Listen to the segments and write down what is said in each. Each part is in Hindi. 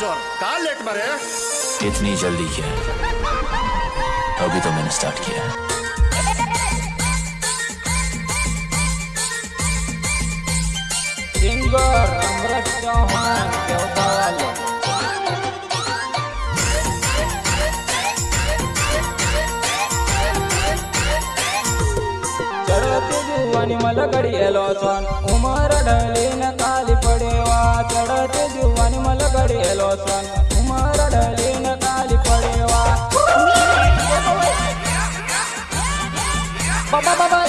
मिनिस्टर कहा लेट मरे इतनी जल्दी क्या? अभी तो मैंने स्टार्ट किया જુવાની મલગડી એલો સોન ઉમર ઢળી ને કાલી પડેવા ચડતી જુવાની મલગડી એલો સોન ઉમર ઢળી ને કાલી પડેવા બાબા બાબા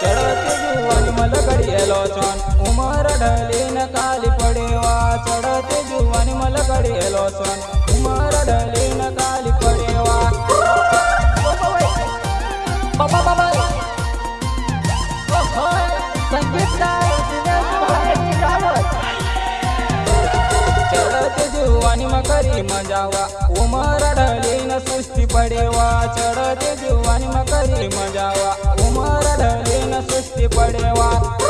ચડતી જુવાની મલગડી એલો સોન ઉમર ઢળી ને કાલી પડેવા ચડતી જુવાની મલગડી એલો સોન ઉમર ઢળી ને કાલી चढते जीवानी मकरी. मजावा उमर धरली न सुस्ती पडेवा.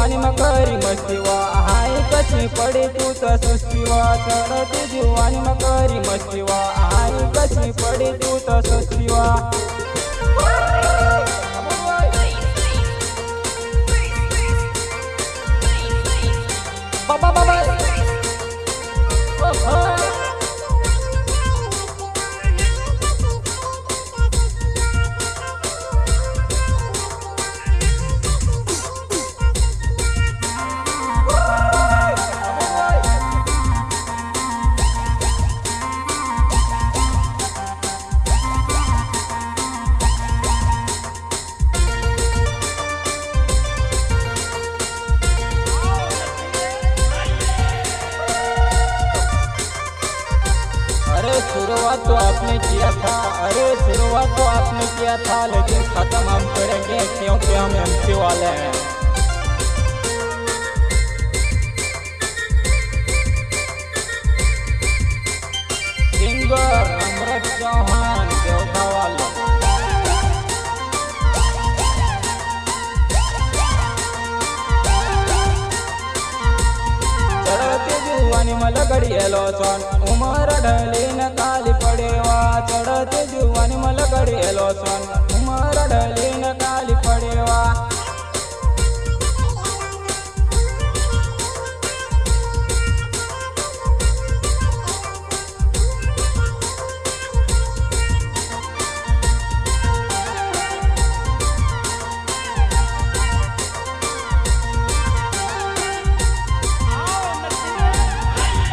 जीवानी मकरी मस्तीवा. हाय कशी पडे तू सुस्तीवा. चढत जीवानी मकरी मस्तीवा. हाय कशी पडे तू सुस्तीवा. शुरुआत तो आपने किया था। अरे शुरुआत तो आपने किया था, लेकिन ख़त्म हम करेंगे, क्योंकि हम एमसी वाले हैं। सिंगर अमृत चौहान, देवता वाले। ಮಲಗಡಿಯಲೋಸೋನ್ ಉಮರ લોસન ઉમર ડલીને કાલી પડેવા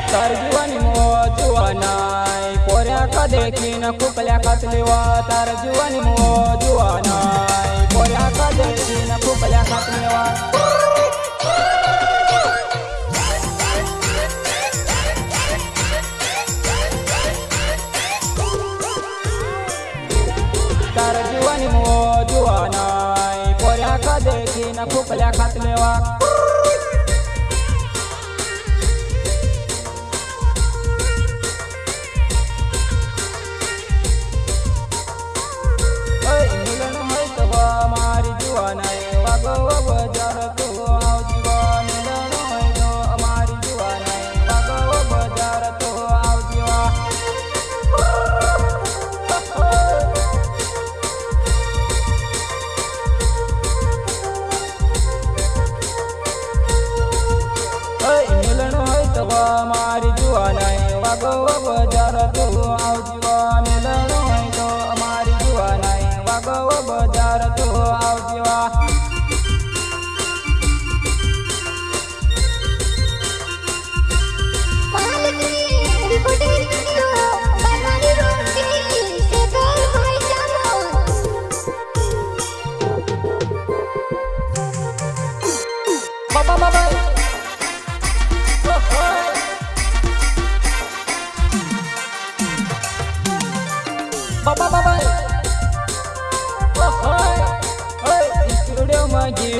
તાર જીવાની મોજ જોવાના kadeki na kukala katlewa tarjuani mo juana Korea kadeki na kukala katlewa Tarjuani mo juana Korea kadeki na kukala katlewa બજાર તો આવજવા Mama, mama.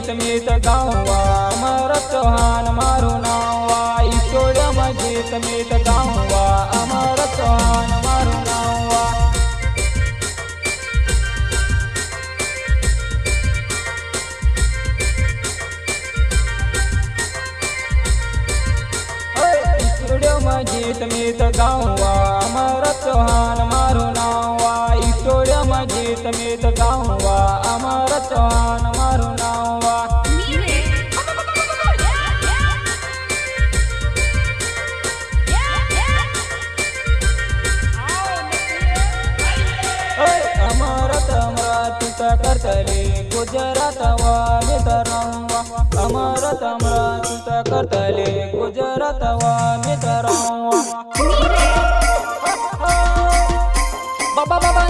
समेत गाँवा मरत हान मारो नावा। ईश्वर मज़े समेत गाँवा करतले गुजरात वा मितरंवा अमरत अमरातीत करतले गुजरात वा मितरंवा बाबा बाबा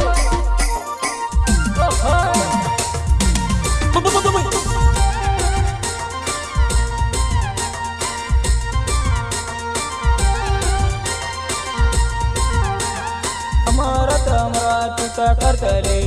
अमरत अमरातीत करतले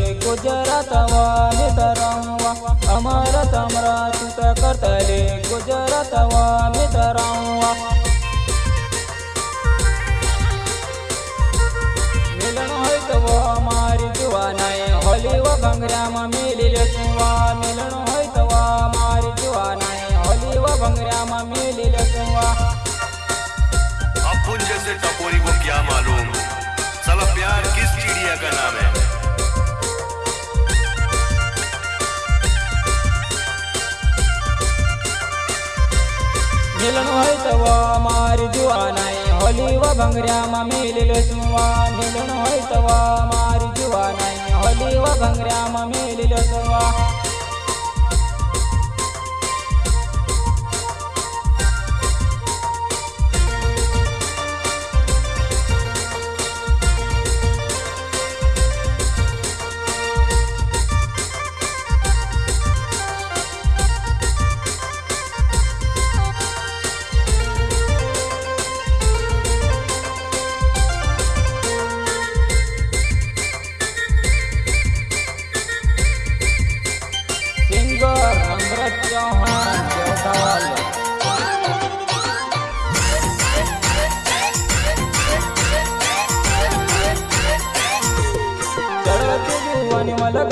भंगऱ्या मेलेल सुवा मिलन होय तवा मारी जुवा नाही होली व भंगऱ्या मेलेल सुवा.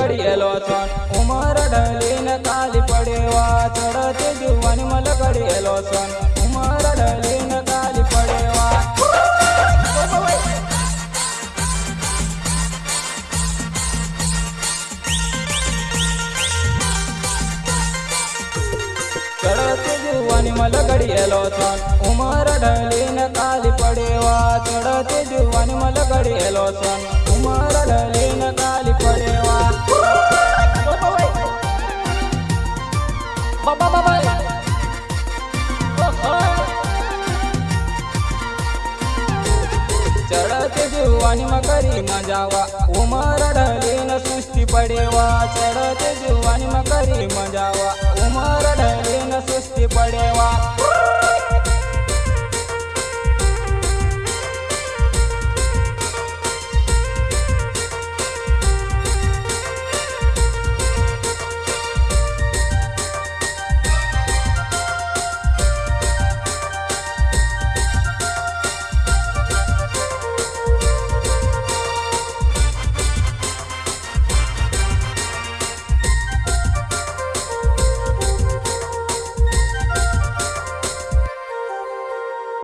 ઘડિયેલો સોન ઉમર ઢલીને કાલી પડેવા ચડતી જુવાની મલ ઘડિયેલો સોન ઉમર ઢલીને કાલી પડેવા ચડતી જુવાની મલ ઘડિયેલો સોન ઉમર ઢલીને કાલી પડેવા ચડતી જુવાની મલ ઘડિયેલો સોન जावा. उमरडले न सुस्ती पडे